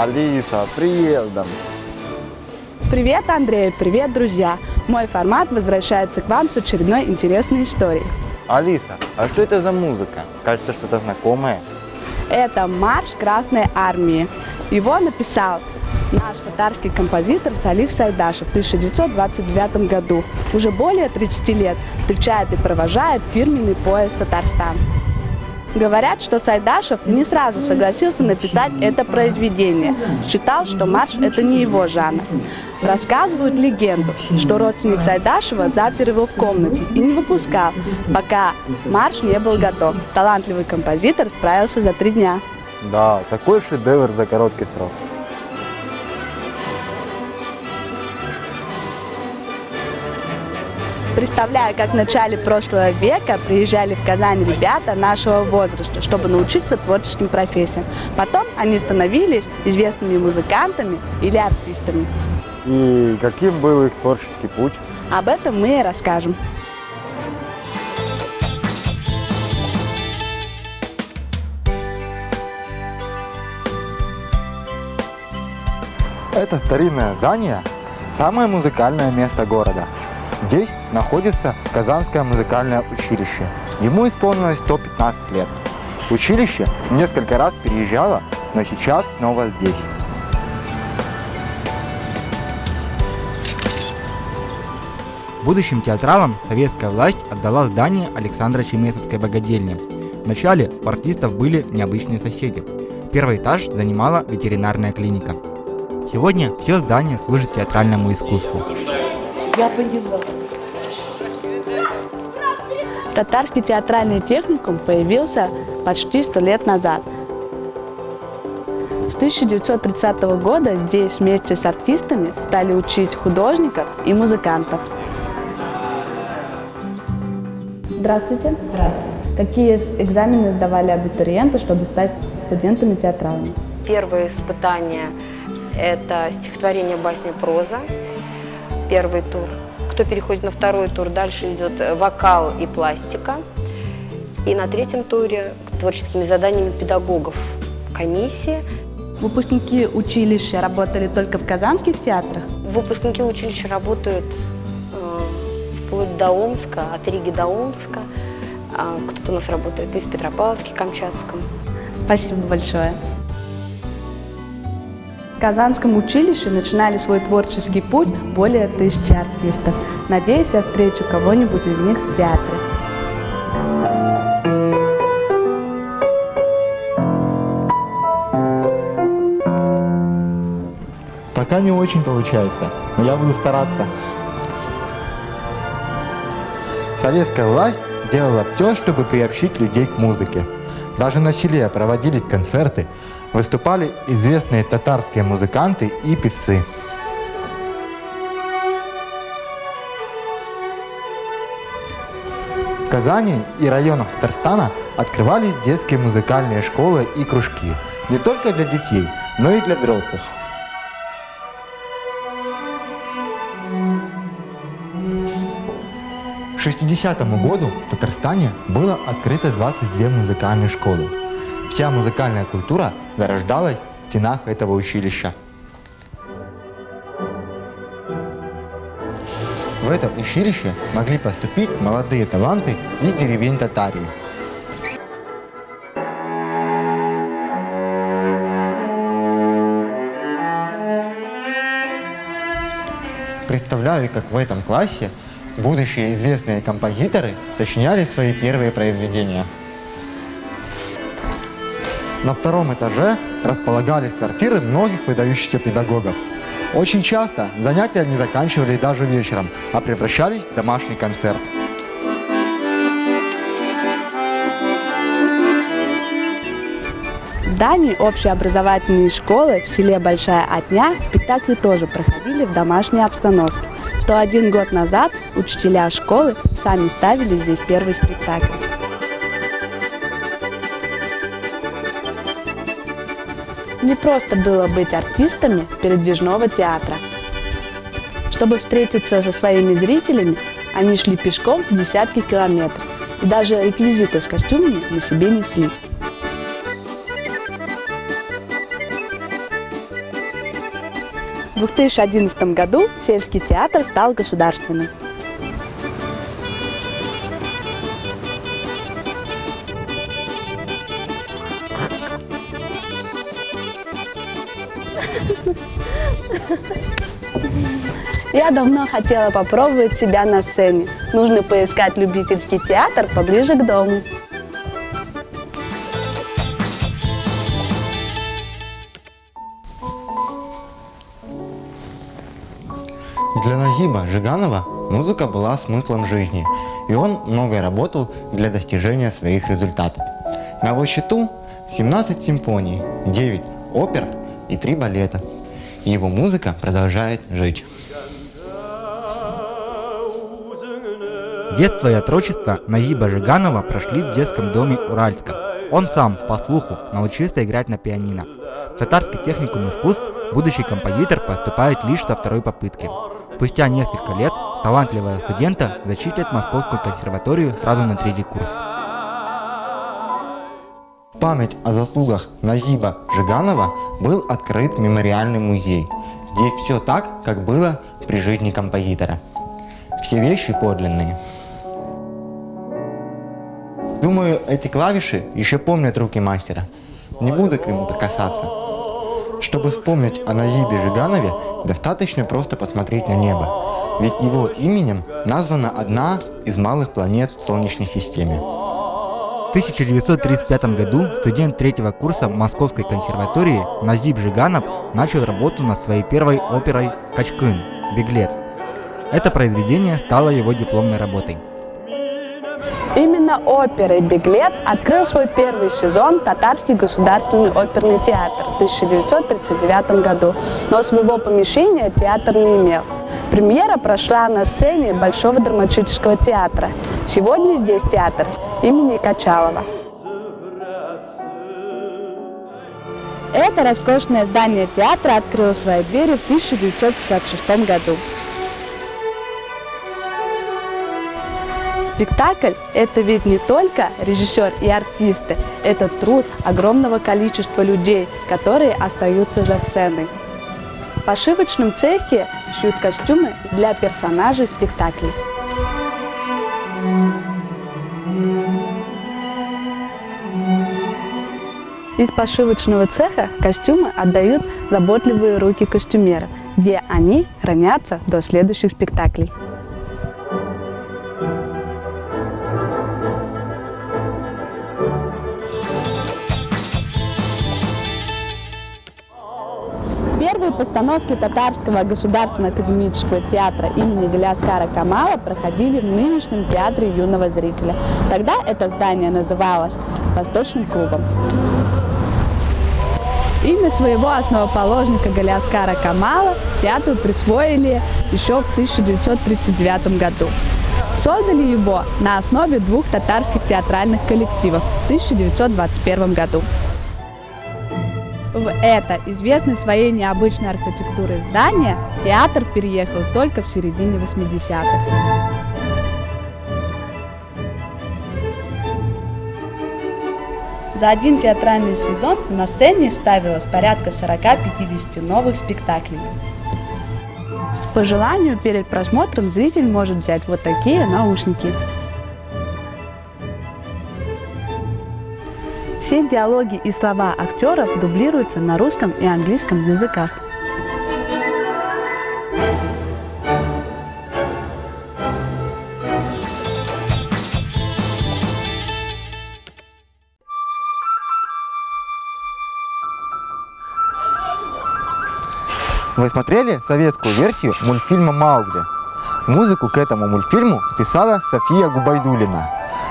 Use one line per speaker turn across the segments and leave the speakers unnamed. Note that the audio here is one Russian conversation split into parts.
Алиса, приездом!
Привет, Андрей, привет, друзья! Мой формат возвращается к вам с очередной интересной историей.
Алиса, а что это за музыка? Кажется, что-то знакомое.
Это марш Красной Армии. Его написал наш татарский композитор Салих Сайдашев в 1929 году. Уже более 30 лет встречает и провожает фирменный поезд Татарстан. Говорят, что Сайдашев не сразу согласился написать это произведение. Считал, что марш – это не его жанр. Рассказывают легенду, что родственник Сайдашева запер его в комнате и не выпускал, пока марш не был готов. Талантливый композитор справился за три дня.
Да, такой шедевр за короткий срок.
Представляю, как в начале прошлого века приезжали в Казань ребята нашего возраста, чтобы научиться творческим профессиям. Потом они становились известными музыкантами или артистами.
И каким был их творческий путь?
Об этом мы и расскажем.
Это старинное здание – самое музыкальное место города. Здесь находится Казанское музыкальное училище. Ему исполнилось 115 лет. Училище несколько раз переезжало, но сейчас снова здесь.
Будущим театралам советская власть отдала здание Александра Чемесовской богадельни. Вначале у артистов были необычные соседи. Первый этаж занимала ветеринарная клиника. Сегодня все здание служит театральному искусству.
Я поняла. Татарский театральный техникум появился почти сто лет назад. С 1930 года здесь вместе с артистами стали учить художников и музыкантов. Здравствуйте.
Здравствуйте.
Какие экзамены сдавали абитуриенты, чтобы стать студентами театралами?
Первое испытание – это стихотворение басня проза, первый тур. Кто переходит на второй тур, дальше идет вокал и пластика. И на третьем туре творческими заданиями педагогов комиссии.
Выпускники училища работали только в казанских театрах?
Выпускники училища работают э, вплоть до Омска, от Риги до Омска. А Кто-то у нас работает и в Петропавловске, Камчатском.
Спасибо большое. В Казанском училище начинали свой творческий путь более тысячи артистов. Надеюсь, я встречу кого-нибудь из них в театре.
Пока не очень получается, но я буду стараться. Советская власть делала все, чтобы приобщить людей к музыке. Даже на селе проводились концерты, выступали известные татарские музыканты и певцы. В Казани и районах Татарстана открывались детские музыкальные школы и кружки. Не только для детей, но и для взрослых. 60 году в Татарстане было открыто 22 музыкальные школы. Вся музыкальная культура зарождалась в стенах этого училища. В это училище могли поступить молодые таланты из деревень Татарии. Представляю, как в этом классе будущие известные композиторы сочиняли свои первые произведения. На втором этаже располагались квартиры многих выдающихся педагогов. Очень часто занятия не заканчивались даже вечером, а превращались в домашний концерт.
В здании общеобразовательной школы в селе Большая Отня спектакли тоже проходили в домашней обстановке. Что один год назад учителя школы сами ставили здесь первый спектакль. Не просто было быть артистами передвижного театра. Чтобы встретиться со своими зрителями, они шли пешком десятки километров и даже реквизиты с костюмами на себе несли. В 2011 году сельский театр стал государственным. Я давно хотела попробовать себя на сцене. Нужно поискать любительский театр поближе к дому.
Для Нагиба Жиганова музыка была смыслом жизни, и он много работал для достижения своих результатов. На его счету 17 симфоний, 9 опер и 3 балета. И его музыка продолжает жить.
Детство и отрочество Нагиба Жиганова прошли в детском доме Уральска. Он сам, по слуху, научился играть на пианино. В татарский техникум искусств будущий композитор поступает лишь со второй попытки. Спустя несколько лет талантливого студента зачислят Московскую консерваторию сразу на третий курс.
В память о заслугах Назиба Жиганова был открыт мемориальный музей. Здесь все так, как было при жизни композитора. Все вещи подлинные. Думаю, эти клавиши еще помнят руки мастера. Не буду к нему прикасаться. Чтобы вспомнить о Назибе Жиганове, достаточно просто посмотреть на небо. Ведь его именем названа одна из малых планет в Солнечной системе.
В 1935 году студент третьего курса Московской консерватории Назиб Жиганов начал работу над своей первой оперой «Качкын» «Беглец». Это произведение стало его дипломной работой.
Именно оперой «Беглец» открыл свой первый сезон Татарский государственный оперный театр в 1939 году, но своего помещения театр не имел. Премьера прошла на сцене Большого драматического театра. Сегодня здесь театр имени Качалова. Это роскошное здание театра открыло свои двери в 1956 году. Спектакль – это ведь не только режиссер и артисты, это труд огромного количества людей, которые остаются за сценой. В пошивочном цехе шьют костюмы для персонажей спектаклей. Из пошивочного цеха костюмы отдают заботливые руки костюмера, где они хранятся до следующих спектаклей. Постановки Татарского государственного академического театра имени Галяскара Камала проходили в нынешнем театре юного зрителя. Тогда это здание называлось Восточным клубом. Имя своего основоположника Галяскара Камала театру присвоили еще в 1939 году. Создали его на основе двух татарских театральных коллективов в 1921 году. В это известное своей необычной архитектурой здание театр переехал только в середине 80-х. За один театральный сезон на сцене ставилось порядка 40-50 новых спектаклей. По желанию перед просмотром зритель может взять вот такие наушники. Все диалоги и слова актеров дублируются на русском и английском языках.
Вы смотрели советскую версию мультфильма «Маугли»? Музыку к этому мультфильму писала София Губайдулина,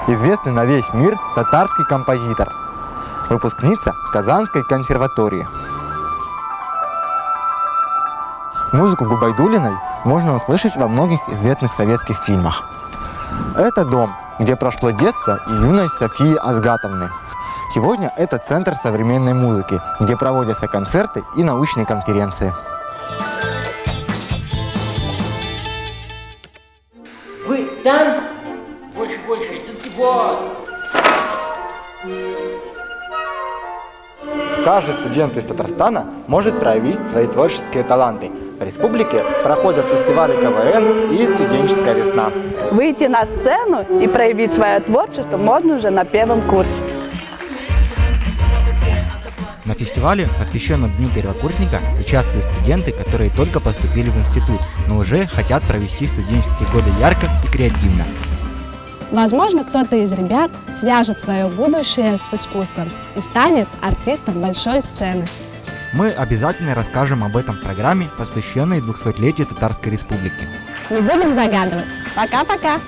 известный на весь мир татарский композитор, выпускница Казанской консерватории. Музыку Губайдулиной можно услышать во многих известных советских фильмах. Это дом, где прошло детство и юность Софии Азгатовны. Сегодня это центр современной музыки, где проводятся концерты и научные конференции. Каждый студент из Татарстана может проявить свои творческие таланты.
республике проходят фестивали КВН и студенческая весна.
Выйти на сцену и проявить свое творчество можно уже на первом курсе.
На фестивале, посвященном Дню первокурсника, участвуют студенты, которые только поступили в институт, но уже хотят провести студенческие годы ярко и креативно.
Возможно, кто-то из ребят свяжет свое будущее с искусством и станет артистом большой сцены.
Мы обязательно расскажем об этом в программе, посвященной 200-летию Татарской Республики.
Не будем загадывать. Пока-пока!